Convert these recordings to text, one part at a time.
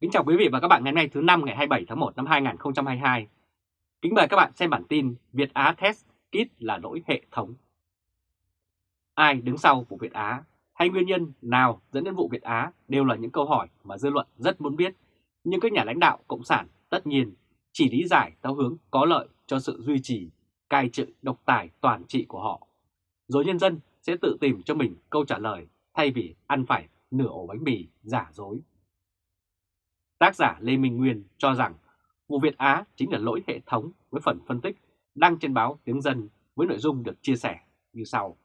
Kính chào quý vị và các bạn ngày hôm nay thứ năm ngày 27 tháng 1 năm 2022. Kính mời các bạn xem bản tin Việt Á Test Kit là lỗi hệ thống. Ai đứng sau vụ Việt Á hay nguyên nhân nào dẫn đến vụ Việt Á đều là những câu hỏi mà dư luận rất muốn biết. Nhưng các nhà lãnh đạo Cộng sản tất nhiên chỉ lý giải theo hướng có lợi cho sự duy trì, cai trị độc tài toàn trị của họ. Rồi nhân dân sẽ tự tìm cho mình câu trả lời thay vì ăn phải nửa ổ bánh mì giả dối. Tác giả Lê Minh Nguyên cho rằng vụ Việt Á chính là lỗi hệ thống với phần phân tích đăng trên báo Tiếng Dân với nội dung được chia sẻ như sau.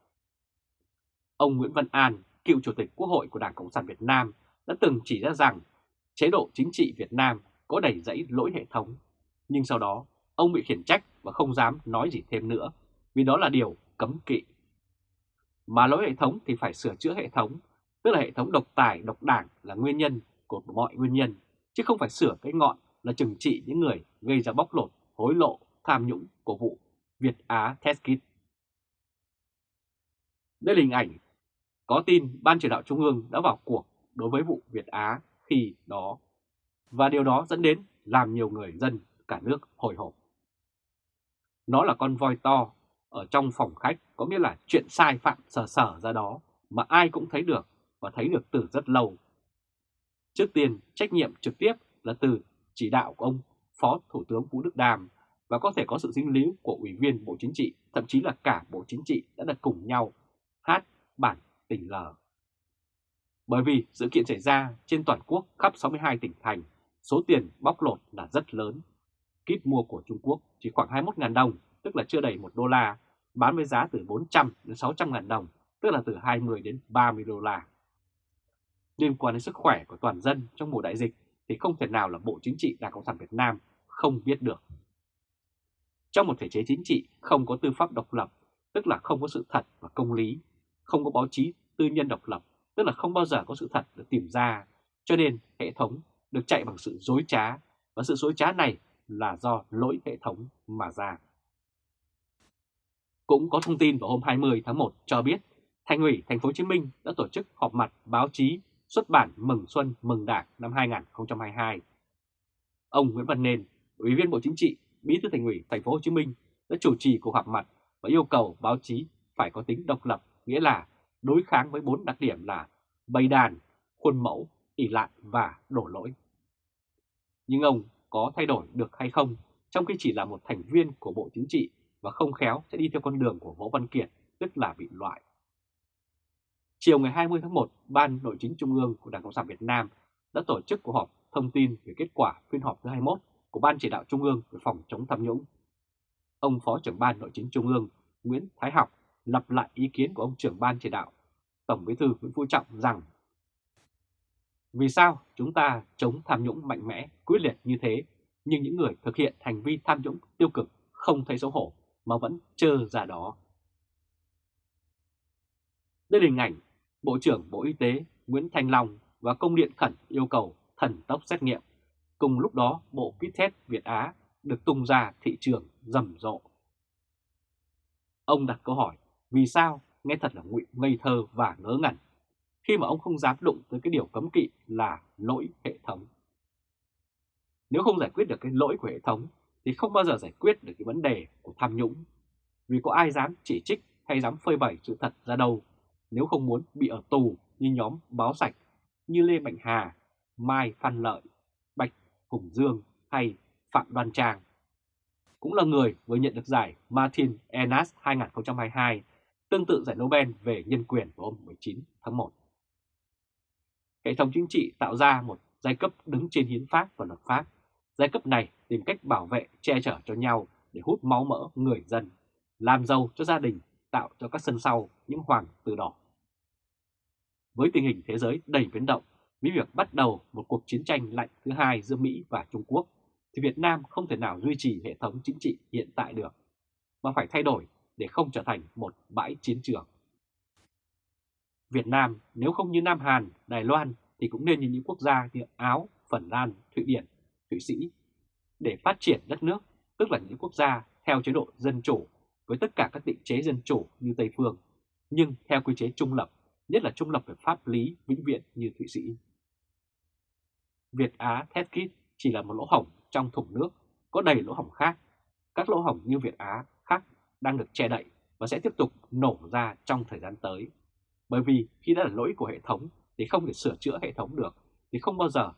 Ông Nguyễn Văn An, cựu Chủ tịch Quốc hội của Đảng Cộng sản Việt Nam đã từng chỉ ra rằng chế độ chính trị Việt Nam có đầy dẫy lỗi hệ thống, nhưng sau đó ông bị khiển trách và không dám nói gì thêm nữa vì đó là điều cấm kỵ. Mà lỗi hệ thống thì phải sửa chữa hệ thống, tức là hệ thống độc tài, độc đảng là nguyên nhân của mọi nguyên nhân chứ không phải sửa cái ngọn là trừng trị những người gây ra bóc lột, hối lộ, tham nhũng của vụ Việt Á Test Kit. Đây là hình ảnh có tin Ban chỉ đạo Trung ương đã vào cuộc đối với vụ Việt Á khi đó, và điều đó dẫn đến làm nhiều người dân cả nước hồi hộp. Nó là con voi to ở trong phòng khách, có nghĩa là chuyện sai phạm sờ sờ ra đó mà ai cũng thấy được và thấy được từ rất lâu Trước tiên, trách nhiệm trực tiếp là từ chỉ đạo của ông Phó Thủ tướng Vũ Đức Đàm và có thể có sự dính líu của Ủy viên Bộ Chính trị, thậm chí là cả Bộ Chính trị đã được cùng nhau hát bản tình lờ. Bởi vì sự kiện xảy ra trên toàn quốc khắp 62 tỉnh thành, số tiền bóc lột là rất lớn. Kíp mua của Trung Quốc chỉ khoảng 21.000 đồng, tức là chưa đầy 1 đô la, bán với giá từ 400 đến 600.000 đồng, tức là từ 20 đến 30 đô la liên quan đến sức khỏe của toàn dân trong mùa đại dịch thì không thể nào là Bộ Chính trị Đảng Cộng sản Việt Nam không biết được. Trong một thể chế chính trị không có tư pháp độc lập, tức là không có sự thật và công lý, không có báo chí tư nhân độc lập, tức là không bao giờ có sự thật được tìm ra, cho nên hệ thống được chạy bằng sự dối trá, và sự dối trá này là do lỗi hệ thống mà ra. Cũng có thông tin vào hôm 20 tháng 1 cho biết Thành ủy Thành phố Hồ Chí Minh đã tổ chức họp mặt báo chí xuất bản Mừng Xuân Mừng Đảng năm 2022. Ông Nguyễn Văn Nên, Ủy viên Bộ Chính trị, Bí thư Thành ủy Thành phố Hồ Chí Minh đã chủ trì cuộc họp mặt và yêu cầu báo chí phải có tính độc lập, nghĩa là đối kháng với bốn đặc điểm là bày đàn, khuôn mẫu, ỉ lại và đổ lỗi. Nhưng ông có thay đổi được hay không trong khi chỉ là một thành viên của Bộ Chính trị và không khéo sẽ đi theo con đường của Võ Văn Kiệt, tức là bị loại. Chiều ngày 20 tháng 1, Ban Nội chính Trung ương của Đảng Cộng sản Việt Nam đã tổ chức cuộc họp thông tin về kết quả phiên họp thứ 21 của Ban Chỉ đạo Trung ương về phòng chống tham nhũng. Ông Phó trưởng Ban Nội chính Trung ương Nguyễn Thái Học lặp lại ý kiến của ông trưởng Ban Chỉ đạo Tổng Bí thư Nguyễn Phú Trọng rằng Vì sao chúng ta chống tham nhũng mạnh mẽ, quyết liệt như thế, nhưng những người thực hiện hành vi tham nhũng tiêu cực không thấy xấu hổ mà vẫn trơ ra đó. Đây là hình ảnh Bộ trưởng Bộ Y tế Nguyễn Thanh Long và công điện khẩn yêu cầu thần tốc xét nghiệm. Cùng lúc đó, bộ kit test Việt Á được tung ra thị trường rầm rộ. Ông đặt câu hỏi, vì sao nghe thật là ngụy ngây thơ và ngớ ngẩn, khi mà ông không dám đụng tới cái điều cấm kỵ là lỗi hệ thống. Nếu không giải quyết được cái lỗi của hệ thống thì không bao giờ giải quyết được cái vấn đề của tham nhũng. Vì có ai dám chỉ trích hay dám phơi bày sự thật ra đâu nếu không muốn bị ở tù như nhóm báo sạch như Lê Mạnh Hà, Mai Phan Lợi, Bạch Hùng Dương hay Phạm Đoan Trang. Cũng là người vừa nhận được giải Martin Enas 2022, tương tự giải Nobel về nhân quyền vào hôm 19 tháng 1. Hệ thống chính trị tạo ra một giai cấp đứng trên hiến pháp và luật pháp. Giai cấp này tìm cách bảo vệ, che chở cho nhau để hút máu mỡ người dân, làm giàu cho gia đình, tạo cho các sân sau những hoàng tử đỏ. Với tình hình thế giới đầy biến động, với việc bắt đầu một cuộc chiến tranh lạnh thứ hai giữa Mỹ và Trung Quốc, thì Việt Nam không thể nào duy trì hệ thống chính trị hiện tại được, mà phải thay đổi để không trở thành một bãi chiến trường. Việt Nam nếu không như Nam Hàn, Đài Loan thì cũng nên như những quốc gia như Áo, Phần Lan, Thụy Điển, Thụy Sĩ để phát triển đất nước, tức là những quốc gia theo chế độ dân chủ với tất cả các định chế dân chủ như Tây Phương, nhưng theo quy chế trung lập nhất là trung lập về pháp lý vĩnh viễn như Thụy Sĩ. Việt Á thét kít chỉ là một lỗ hổng trong thùng nước, có đầy lỗ hổng khác. Các lỗ hổng như Việt Á khác đang được che đậy và sẽ tiếp tục nổ ra trong thời gian tới. Bởi vì khi đã là lỗi của hệ thống thì không thể sửa chữa hệ thống được, thì không bao giờ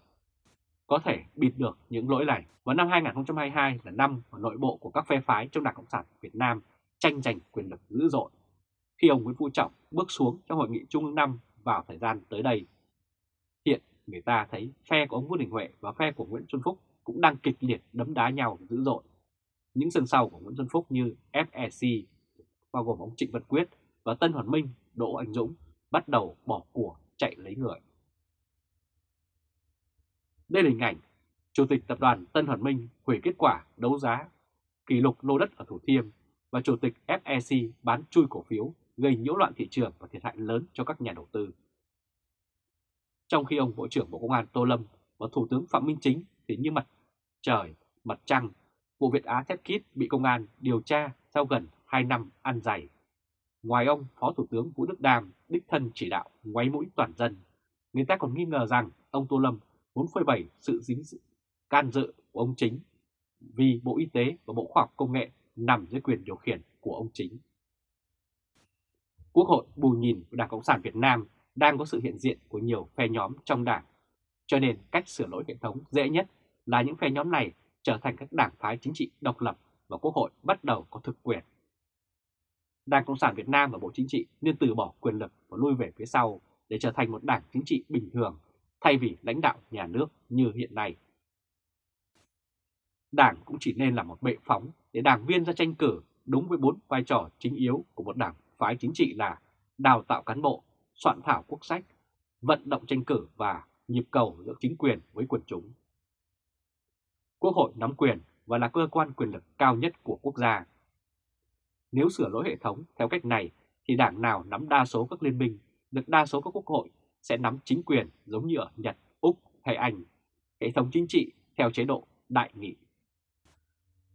có thể bịt được những lỗi này. Và năm 2022 là năm mà nội bộ của các phe phái trong Đảng Cộng sản Việt Nam tranh giành quyền lực dữ dội. Khi ông Nguyễn Phú Trọng bước xuống trong hội nghị Trung ương năm vào thời gian tới đây, hiện người ta thấy phe của ông Vương Đình Huệ và phe của Nguyễn Xuân Phúc cũng đang kịch liệt đấm đá nhau dữ dội. Những sân sau của Nguyễn Xuân Phúc như FEC, bao gồm ông Trịnh Văn Quyết và Tân Hoàn Minh, Đỗ Anh Dũng bắt đầu bỏ của chạy lấy người. Đây là hình ảnh Chủ tịch Tập đoàn Tân Hoàn Minh hủy kết quả đấu giá kỷ lục lô đất ở Thủ Thiêm và Chủ tịch FEC bán chui cổ phiếu gây nhiễu loạn thị trường và thiệt hại lớn cho các nhà đầu tư. Trong khi ông Bộ trưởng Bộ Công an Tô Lâm và Thủ tướng Phạm Minh Chính thì như mặt trời, mặt trăng, vụ Việt Á Thép Kit bị công an điều tra sau gần 2 năm ăn dày. Ngoài ông, Phó Thủ tướng Vũ Đức Đam đích thân chỉ đạo ngoáy mũi toàn dân, người ta còn nghi ngờ rằng ông Tô Lâm muốn phơi bày sự dính dự, can dự của ông Chính vì Bộ Y tế và Bộ Khoa học Công nghệ nằm dưới quyền điều khiển của ông Chính. Quốc hội bù nhìn của Đảng Cộng sản Việt Nam đang có sự hiện diện của nhiều phe nhóm trong đảng, cho nên cách sửa lỗi hệ thống dễ nhất là những phe nhóm này trở thành các đảng phái chính trị độc lập và Quốc hội bắt đầu có thực quyền. Đảng Cộng sản Việt Nam và Bộ Chính trị nên từ bỏ quyền lực và lui về phía sau để trở thành một đảng chính trị bình thường thay vì lãnh đạo nhà nước như hiện nay. Đảng cũng chỉ nên là một bệ phóng để đảng viên ra tranh cử đúng với bốn vai trò chính yếu của một đảng phái chính trị là đào tạo cán bộ, soạn thảo quốc sách, vận động tranh cử và nhịp cầu giữa chính quyền với quần chúng. Quốc hội nắm quyền và là cơ quan quyền lực cao nhất của quốc gia. Nếu sửa lỗi hệ thống theo cách này thì đảng nào nắm đa số các liên minh, được đa số các quốc hội sẽ nắm chính quyền giống như ở Nhật, Úc hay Anh, hệ thống chính trị theo chế độ đại nghị.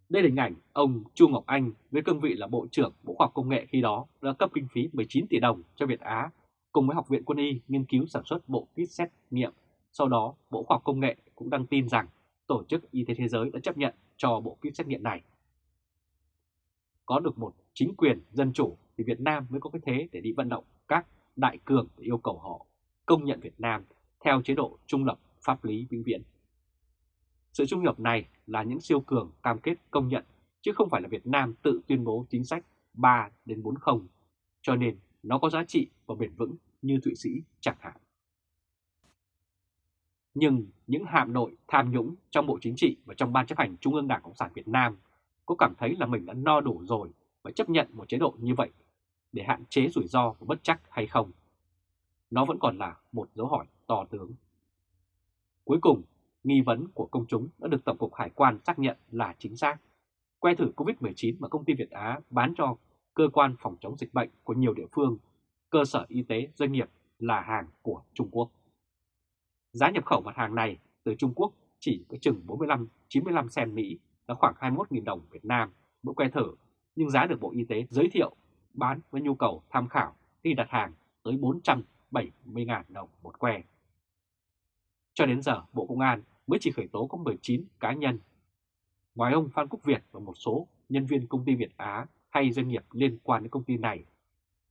Đây là hình ảnh ông Chu Ngọc Anh với cương vị là Bộ trưởng Bộ Khoa học Công nghệ khi đó đã cấp kinh phí 19 tỷ đồng cho Việt Á cùng với Học viện Quân y nghiên cứu sản xuất bộ kit xét nghiệm. Sau đó, Bộ Khoa học Công nghệ cũng đăng tin rằng Tổ chức Y tế Thế giới đã chấp nhận cho bộ kit xét nghiệm này. Có được một chính quyền dân chủ thì Việt Nam mới có cái thế để đi vận động các đại cường để yêu cầu họ công nhận Việt Nam theo chế độ trung lập pháp lý vĩnh viễn. Sự trung lập này là những siêu cường cam kết công nhận, chứ không phải là Việt Nam tự tuyên bố chính sách 3 đến 40, cho nên nó có giá trị và bền vững như Thụy Sĩ chẳng hạn. Nhưng những hạm nội tham nhũng trong Bộ Chính trị và trong Ban chấp hành Trung ương Đảng Cộng sản Việt Nam có cảm thấy là mình đã no đủ rồi và chấp nhận một chế độ như vậy để hạn chế rủi ro và bất chắc hay không? Nó vẫn còn là một dấu hỏi to tướng. Cuối cùng, nghi vấn của công chúng đã được Tổng cục Hải quan xác nhận là chính xác. Que thử COVID-19 mà công ty Việt Á bán cho cơ quan phòng chống dịch bệnh của nhiều địa phương, cơ sở y tế, doanh nghiệp là hàng của Trung Quốc. Giá nhập khẩu mặt hàng này từ Trung Quốc chỉ có chừng 45-95 sen Mỹ là khoảng 21.000 đồng Việt Nam mỗi que thử, nhưng giá được Bộ Y tế giới thiệu bán với nhu cầu tham khảo khi đặt hàng tới 470.000 đồng một que. Cho đến giờ, Bộ Công an mới chỉ khởi tố có 19 cá nhân. Ngoài ông Phan Quốc Việt và một số nhân viên công ty Việt Á hay doanh nghiệp liên quan đến công ty này,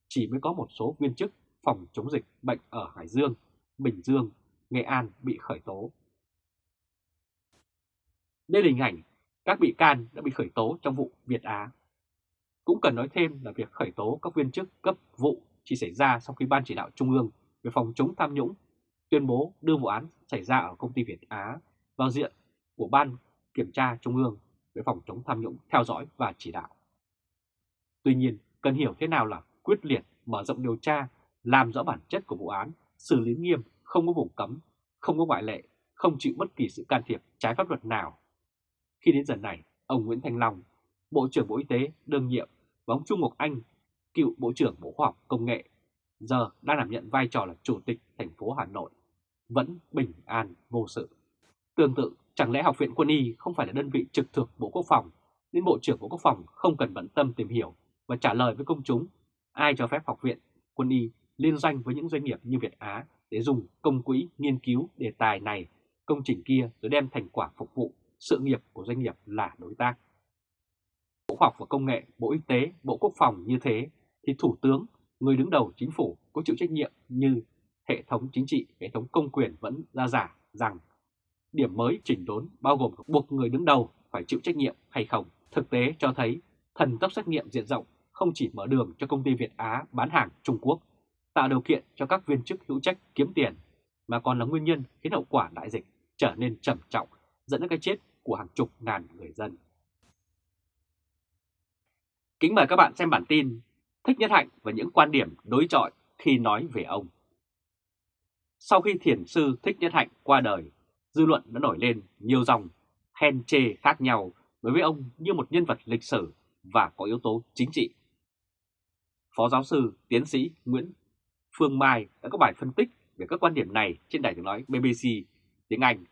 chỉ mới có một số viên chức phòng chống dịch bệnh ở Hải Dương, Bình Dương, Nghệ An bị khởi tố. Đây là hình ảnh các bị can đã bị khởi tố trong vụ Việt Á. Cũng cần nói thêm là việc khởi tố các viên chức cấp vụ chỉ xảy ra sau khi Ban chỉ đạo Trung ương về phòng chống tham nhũng tuyên bố đưa vụ án xảy ra ở công ty Việt Á vào diện của Ban Kiểm tra Trung ương về phòng chống tham nhũng theo dõi và chỉ đạo. Tuy nhiên, cần hiểu thế nào là quyết liệt mở rộng điều tra, làm rõ bản chất của vụ án, xử lý nghiêm, không có vùng cấm, không có ngoại lệ, không chịu bất kỳ sự can thiệp trái pháp luật nào. Khi đến giờ này, ông Nguyễn Thanh Long, Bộ trưởng Bộ Y tế đương nhiệm và ông Trung Ngọc Anh, cựu Bộ trưởng Bộ Khoa học Công nghệ, giờ đang đảm nhận vai trò là Chủ tịch thành phố Hà Nội, vẫn bình an vô sự. Tương tự, chẳng lẽ Học viện Quân y không phải là đơn vị trực thuộc Bộ Quốc phòng, nên Bộ trưởng Bộ Quốc phòng không cần bận tâm tìm hiểu và trả lời với công chúng ai cho phép Học viện Quân y liên doanh với những doanh nghiệp như Việt Á để dùng công quỹ nghiên cứu đề tài này công trình kia rồi đem thành quả phục vụ sự nghiệp của doanh nghiệp là đối tác. Bộ Khoa học và Công nghệ, Bộ Y tế, Bộ Quốc phòng như thế thì Thủ tướng, người đứng đầu chính phủ có chịu trách nhiệm như hệ thống chính trị, hệ thống công quyền vẫn ra giả rằng điểm mới chỉnh đốn bao gồm buộc người đứng đầu phải chịu trách nhiệm hay không. Thực tế cho thấy thần tốc xét nghiệm diện rộng không chỉ mở đường cho công ty Việt Á bán hàng Trung Quốc, tạo điều kiện cho các viên chức hữu trách kiếm tiền, mà còn là nguyên nhân khiến hậu quả đại dịch trở nên trầm trọng, dẫn đến cái chết của hàng chục ngàn người dân. Kính mời các bạn xem bản tin Thích Nhất Hạnh và những quan điểm đối chọi khi nói về ông. Sau khi thiền sư Thích Nhất Hạnh qua đời, dư luận đã nổi lên nhiều dòng khen chê khác nhau đối với ông như một nhân vật lịch sử và có yếu tố chính trị. Phó giáo sư, tiến sĩ Nguyễn Phương Mai đã có bài phân tích về các quan điểm này trên đài tiếng nói BBC tiếng Anh.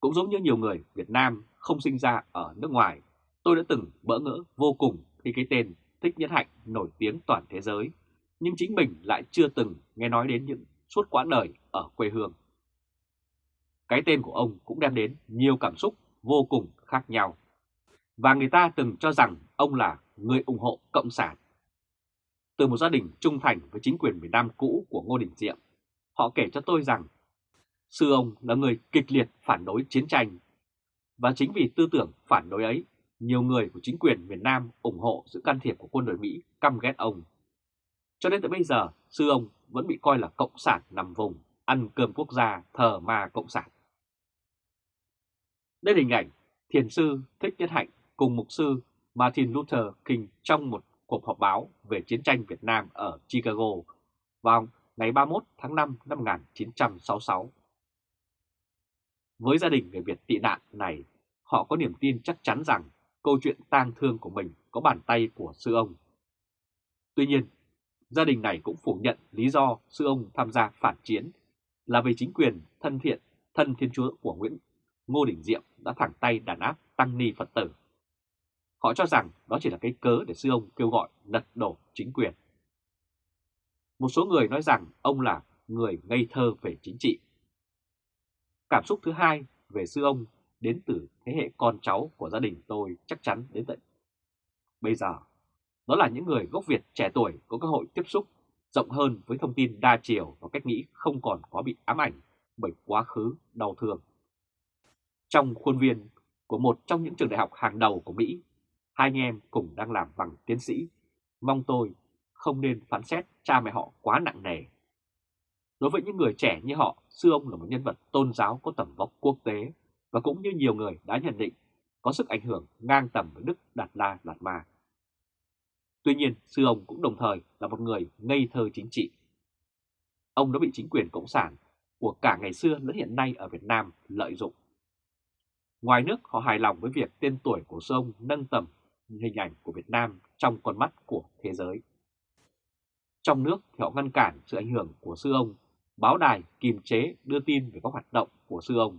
Cũng giống như nhiều người Việt Nam không sinh ra ở nước ngoài, tôi đã từng bỡ ngỡ vô cùng khi cái tên Thích Nhất Hạnh nổi tiếng toàn thế giới, nhưng chính mình lại chưa từng nghe nói đến những suốt quãng đời ở quê hương. Cái tên của ông cũng đem đến nhiều cảm xúc vô cùng khác nhau. Và người ta từng cho rằng ông là người ủng hộ Cộng sản. Từ một gia đình trung thành với chính quyền miền Nam cũ của Ngô Đình Diệm, họ kể cho tôi rằng sư ông là người kịch liệt phản đối chiến tranh. Và chính vì tư tưởng phản đối ấy, nhiều người của chính quyền miền Nam ủng hộ sự can thiệp của quân đội Mỹ căm ghét ông. Cho đến tới bây giờ, sư ông vẫn bị coi là cộng sản nằm vùng, ăn cơm quốc gia, thờ ma cộng sản. Đây là hình ảnh thiền sư Thích Nhất Hạnh cùng mục sư Martin Luther King trong một cuộc họp báo về chiến tranh Việt Nam ở Chicago vào ngày 31 tháng 5 năm 1966. Với gia đình người Việt tị nạn này, họ có niềm tin chắc chắn rằng câu chuyện tang thương của mình có bàn tay của sư ông. Tuy nhiên, gia đình này cũng phủ nhận lý do sư ông tham gia phản chiến là vì chính quyền thân thiện, thân thiên chúa của Nguyễn Ngô Đình Diệm đã thẳng tay đàn áp tăng ni Phật tử. Họ cho rằng đó chỉ là cái cớ để sư ông kêu gọi lật đổ chính quyền. Một số người nói rằng ông là người ngây thơ về chính trị. Cảm xúc thứ hai về sư ông đến từ thế hệ con cháu của gia đình tôi chắc chắn đến tận bây giờ. Đó là những người gốc Việt trẻ tuổi có cơ hội tiếp xúc rộng hơn với thông tin đa chiều và cách nghĩ không còn có bị ám ảnh bởi quá khứ đau thương. Trong khuôn viên của một trong những trường đại học hàng đầu của Mỹ, hai anh em cùng đang làm bằng tiến sĩ. Mong tôi không nên phán xét cha mẹ họ quá nặng nề. Đối với những người trẻ như họ, sư ông là một nhân vật tôn giáo có tầm vóc quốc tế và cũng như nhiều người đã nhận định có sức ảnh hưởng ngang tầm với Đức Đạt La Lạt Ma. Tuy nhiên, sư ông cũng đồng thời là một người ngây thơ chính trị. Ông đã bị chính quyền Cộng sản của cả ngày xưa lẫn hiện nay ở Việt Nam lợi dụng. Ngoài nước, họ hài lòng với việc tên tuổi của sư ông nâng tầm hình ảnh của Việt Nam trong con mắt của thế giới. Trong nước thì họ ngăn cản sự ảnh hưởng của sư ông, báo đài kiềm chế đưa tin về các hoạt động của sư ông.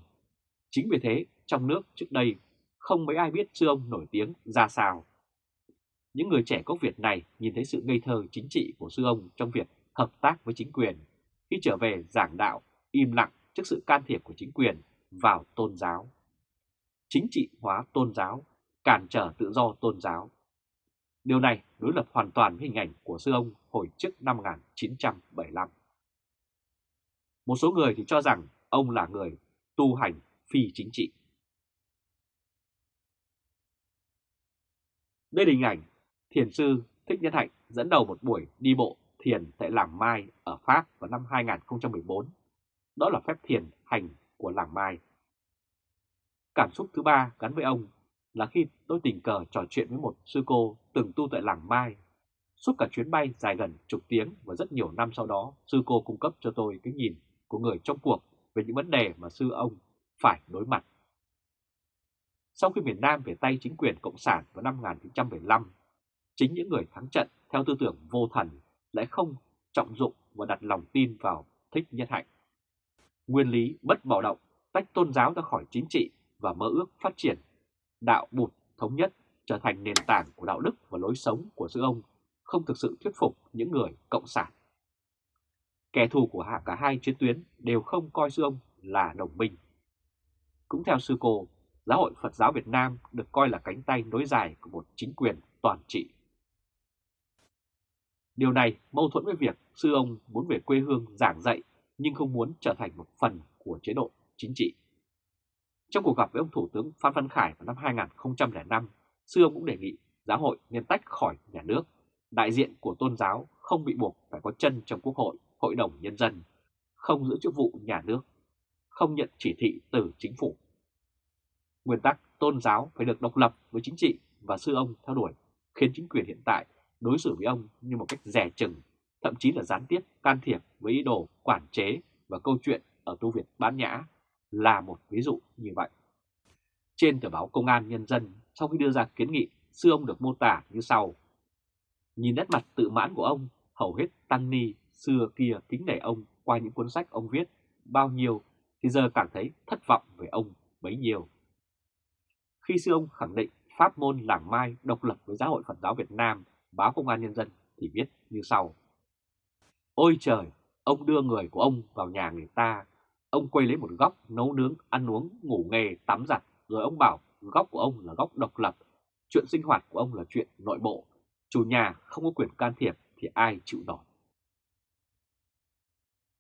Chính vì thế, trong nước trước đây không mấy ai biết sư ông nổi tiếng ra sao. Những người trẻ gốc Việt này nhìn thấy sự ngây thơ chính trị của sư ông trong việc hợp tác với chính quyền. Khi trở về giảng đạo, im lặng trước sự can thiệp của chính quyền vào tôn giáo. Chính trị hóa tôn giáo, cản trở tự do tôn giáo. Điều này đối lập hoàn toàn với hình ảnh của sư ông hồi trước năm 1975. Một số người thì cho rằng ông là người tu hành phi chính trị. Đây là hình ảnh thiền sư Thích Nhân Hạnh dẫn đầu một buổi đi bộ thiền tại Làng Mai ở Pháp vào năm 2014. Đó là phép thiền hành của Làng Mai. Cảm xúc thứ ba gắn với ông là khi tôi tình cờ trò chuyện với một sư cô từng tu tại Làng Mai. Suốt cả chuyến bay dài gần chục tiếng và rất nhiều năm sau đó, sư cô cung cấp cho tôi cái nhìn của người trong cuộc về những vấn đề mà sư ông phải đối mặt. Sau khi miền Nam về tay chính quyền Cộng sản vào năm 1975, chính những người thắng trận theo tư tưởng vô thần lại không trọng dụng và đặt lòng tin vào thích nhất hạnh. Nguyên lý bất bạo động tách tôn giáo ra khỏi chính trị và mơ ước phát triển đạo bụt thống nhất trở thành nền tảng của đạo đức và lối sống của sư ông không thực sự thuyết phục những người cộng sản. Kẻ thù của cả hai chiến tuyến đều không coi sư ông là đồng minh. Cũng theo sư cô, Giáo hội Phật giáo Việt Nam được coi là cánh tay nối dài của một chính quyền toàn trị. Điều này mâu thuẫn với việc sư ông muốn về quê hương giảng dạy nhưng không muốn trở thành một phần của chế độ chính trị. Trong cuộc gặp với ông Thủ tướng Phan Văn Khải vào năm 2005, sư ông cũng đề nghị giáo hội nên tách khỏi nhà nước. Đại diện của tôn giáo không bị buộc phải có chân trong quốc hội, hội đồng nhân dân, không giữ chức vụ nhà nước, không nhận chỉ thị từ chính phủ. Nguyên tắc tôn giáo phải được độc lập với chính trị và sư ông theo đuổi, khiến chính quyền hiện tại đối xử với ông như một cách rẻ chừng, thậm chí là gián tiếp can thiệp với ý đồ quản chế và câu chuyện ở tu viện Bán Nhã là một ví dụ như vậy. Trên tờ báo Công an Nhân dân, sau khi đưa ra kiến nghị, sư ông được mô tả như sau. Nhìn nét mặt tự mãn của ông, hầu hết tăng ni xưa kia kính nể ông qua những cuốn sách ông viết bao nhiêu thì giờ cảm thấy thất vọng về ông bấy nhiêu. Khi sư ông khẳng định pháp môn làng mai độc lập với giáo hội Phật giáo Việt Nam, báo Công an Nhân dân thì viết như sau. Ôi trời, ông đưa người của ông vào nhà người ta, ông quay lấy một góc nấu nướng, ăn uống, ngủ nghề, tắm giặt, rồi ông bảo góc của ông là góc độc lập, chuyện sinh hoạt của ông là chuyện nội bộ, chủ nhà không có quyền can thiệp thì ai chịu nổi.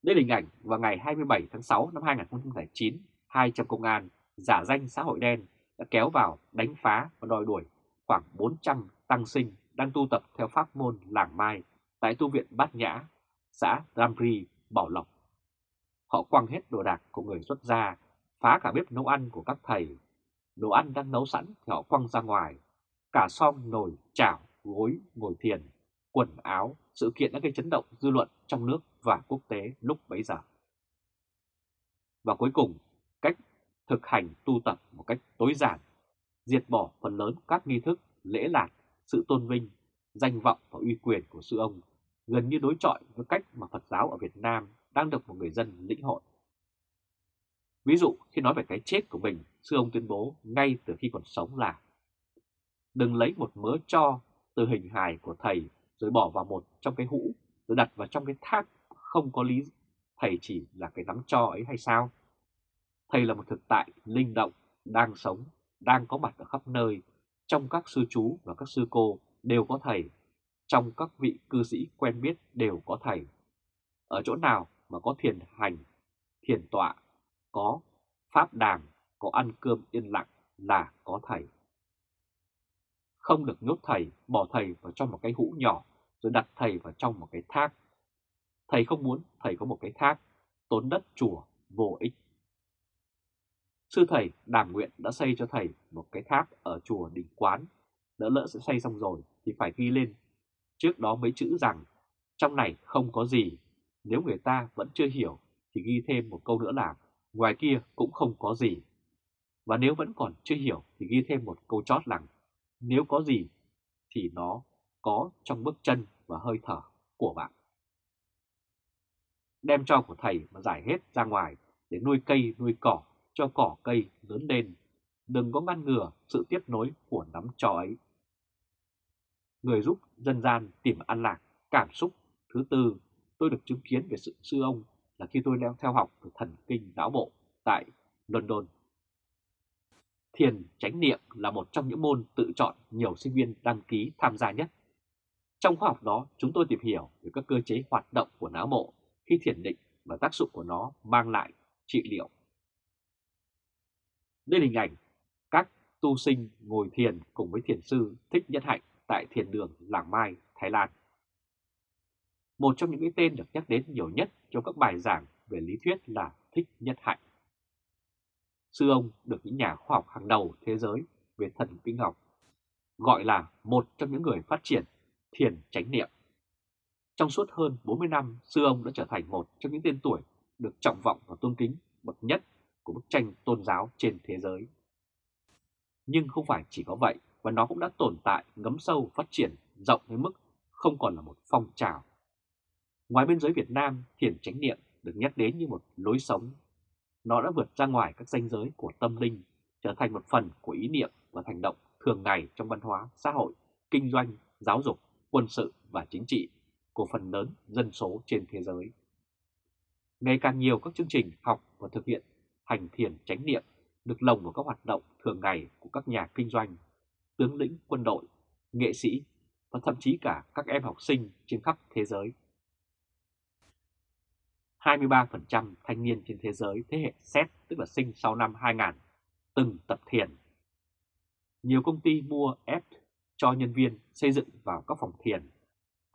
Đây là hình ảnh vào ngày 27 tháng 6 năm 2009, hai trong công an giả danh xã hội đen đã kéo vào đánh phá và đòi đuổi khoảng 400 tăng sinh đang tu tập theo pháp môn làng mai tại tu viện Bát Nhã, xã Ramri, Bảo Lộc. Họ quăng hết đồ đạc của người xuất gia, phá cả bếp nấu ăn của các thầy. Đồ ăn đang nấu sẵn thì họ quăng ra ngoài, cả xong nồi, chảo, gối, ngồi thiền, quần áo, sự kiện đã gây chấn động dư luận trong nước và quốc tế lúc bấy giờ. Và cuối cùng, cách thực hành tu tập một cách tối giản, diệt bỏ phần lớn các nghi thức, lễ lạc, sự tôn vinh, danh vọng và uy quyền của sư ông gần như đối chọi với cách mà Phật giáo ở Việt Nam đang được một người dân lĩnh hội. Ví dụ khi nói về cái chết của mình, sư ông tuyên bố ngay từ khi còn sống là Đừng lấy một mớ cho từ hình hài của thầy rồi bỏ vào một trong cái hũ rồi đặt vào trong cái thác không có lý thầy chỉ là cái nắm cho ấy hay sao? Thầy là một thực tại linh động, đang sống, đang có mặt ở khắp nơi, trong các sư chú và các sư cô đều có thầy, trong các vị cư sĩ quen biết đều có thầy. Ở chỗ nào mà có thiền hành, thiền tọa, có pháp đàm, có ăn cơm yên lặng là có thầy. Không được nhốt thầy, bỏ thầy vào trong một cái hũ nhỏ rồi đặt thầy vào trong một cái thác. Thầy không muốn thầy có một cái thác, tốn đất chùa, vô ích. Sư thầy đàm nguyện đã xây cho thầy một cái tháp ở chùa Đình Quán. Đỡ lỡ sẽ xây xong rồi thì phải ghi lên. Trước đó mấy chữ rằng trong này không có gì. Nếu người ta vẫn chưa hiểu thì ghi thêm một câu nữa là ngoài kia cũng không có gì. Và nếu vẫn còn chưa hiểu thì ghi thêm một câu chót rằng nếu có gì thì nó có trong bước chân và hơi thở của bạn. Đem cho của thầy mà giải hết ra ngoài để nuôi cây nuôi cỏ cho cỏ cây lớn lên, đừng có ngăn ngừa sự tiếp nối của nắm trò ấy. Người giúp dân gian tìm an lạc, cảm xúc. Thứ tư, tôi được chứng kiến về sự sư ông là khi tôi đang theo học từ thần kinh não bộ tại London. Thiền chánh niệm là một trong những môn tự chọn nhiều sinh viên đăng ký tham gia nhất. Trong khóa học đó, chúng tôi tìm hiểu về các cơ chế hoạt động của não bộ khi thiền định và tác dụng của nó mang lại trị liệu. Đây là hình ảnh các tu sinh ngồi thiền cùng với thiền sư Thích Nhất Hạnh tại thiền đường Làng Mai, Thái Lan. Một trong những cái tên được nhắc đến nhiều nhất trong các bài giảng về lý thuyết là Thích Nhất Hạnh. Sư ông được những nhà khoa học hàng đầu thế giới về thần kinh học gọi là một trong những người phát triển thiền chánh niệm. Trong suốt hơn 40 năm, sư ông đã trở thành một trong những tên tuổi được trọng vọng và tôn kính bậc nhất của bức tranh tôn giáo trên thế giới. Nhưng không phải chỉ có vậy, và nó cũng đã tồn tại, ngấm sâu, phát triển rộng đến mức không còn là một phong trào. Ngoài biên giới Việt Nam, thiền chánh niệm được nhắc đến như một lối sống. Nó đã vượt ra ngoài các ranh giới của tâm linh, trở thành một phần của ý niệm và hành động thường ngày trong văn hóa, xã hội, kinh doanh, giáo dục, quân sự và chính trị của phần lớn dân số trên thế giới. Ngày càng nhiều các chương trình học và thực hiện hành thiền chánh niệm được lồng vào các hoạt động thường ngày của các nhà kinh doanh, tướng lĩnh quân đội, nghệ sĩ và thậm chí cả các em học sinh trên khắp thế giới. 23% thanh niên trên thế giới thế hệ Z tức là sinh sau năm 2000 từng tập thiền. Nhiều công ty mua ép cho nhân viên xây dựng vào các phòng thiền.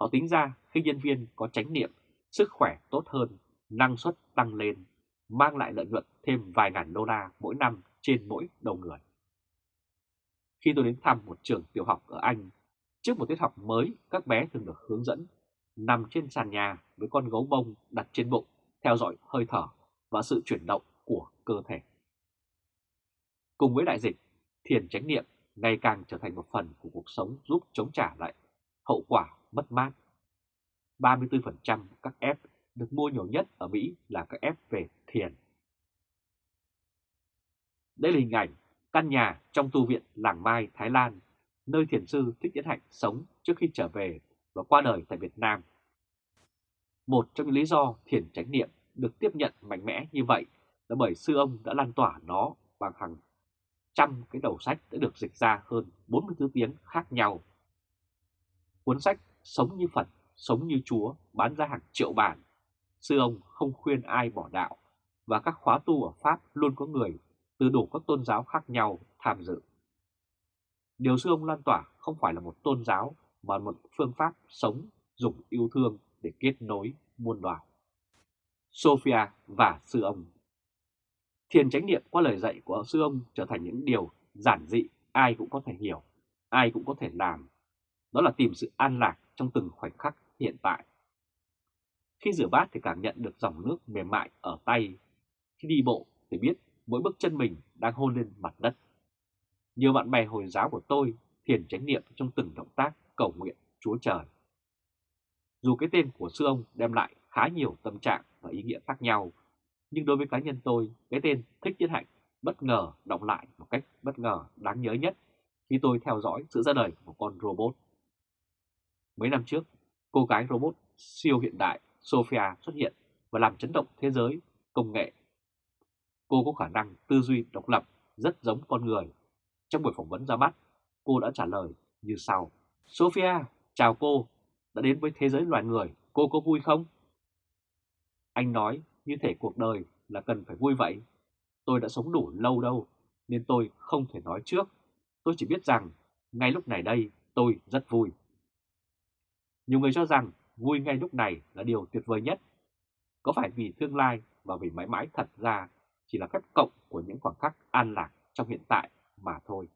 Họ tính ra khi nhân viên có chánh niệm, sức khỏe tốt hơn, năng suất tăng lên, mang lại lợi nhuận thêm vài ngàn đô la mỗi năm trên mỗi đầu người. Khi tôi đến thăm một trường tiểu học ở Anh, trước một tiết học mới các bé thường được hướng dẫn nằm trên sàn nhà với con gấu bông đặt trên bụng, theo dõi hơi thở và sự chuyển động của cơ thể. Cùng với đại dịch, thiền chánh niệm ngày càng trở thành một phần của cuộc sống giúp chống trả lại hậu quả mất mát. 34% các f được mua nhiều nhất ở Mỹ là các f về thiền. Đây là hình ảnh căn nhà trong tu viện Làng Mai, Thái Lan, nơi thiền sư Thích Nhất Hạnh sống trước khi trở về và qua đời tại Việt Nam. Một trong những lý do thiền chánh niệm được tiếp nhận mạnh mẽ như vậy là bởi sư ông đã lan tỏa nó bằng hàng trăm cái đầu sách đã được dịch ra hơn 44 tiếng khác nhau. Cuốn sách Sống như Phật, Sống như Chúa bán ra hàng triệu bản. Sư ông không khuyên ai bỏ đạo và các khóa tu ở Pháp luôn có người từ đủ các tôn giáo khác nhau tham dự. Điều sư ông lan tỏa không phải là một tôn giáo mà một phương pháp sống dùng yêu thương để kết nối muôn loài. Sophia và sư ông Thiền chánh niệm qua lời dạy của sư ông trở thành những điều giản dị ai cũng có thể hiểu, ai cũng có thể làm. Đó là tìm sự an lạc trong từng khoảnh khắc hiện tại. Khi rửa bát thì cảm nhận được dòng nước mềm mại ở tay. Khi đi bộ thì biết mỗi bước chân mình đang hôn lên mặt đất. Nhiều bạn bè Hồi giáo của tôi thiền chánh niệm trong từng động tác cầu nguyện Chúa Trời. Dù cái tên của sư ông đem lại khá nhiều tâm trạng và ý nghĩa khác nhau, nhưng đối với cá nhân tôi, cái tên Thích Nhất Hạnh bất ngờ động lại một cách bất ngờ đáng nhớ nhất khi tôi theo dõi sự ra đời của con robot. Mấy năm trước, cô gái robot siêu hiện đại Sophia xuất hiện và làm chấn động thế giới công nghệ. Cô có khả năng tư duy độc lập rất giống con người. Trong buổi phỏng vấn ra mắt, cô đã trả lời như sau. Sophia, chào cô, đã đến với thế giới loài người, cô có vui không? Anh nói như thể cuộc đời là cần phải vui vậy. Tôi đã sống đủ lâu đâu, nên tôi không thể nói trước. Tôi chỉ biết rằng, ngay lúc này đây, tôi rất vui. Nhiều người cho rằng vui ngay lúc này là điều tuyệt vời nhất. Có phải vì tương lai và vì mãi mãi thật ra chỉ là phép cộng của những khoảng khắc an lạc trong hiện tại mà thôi?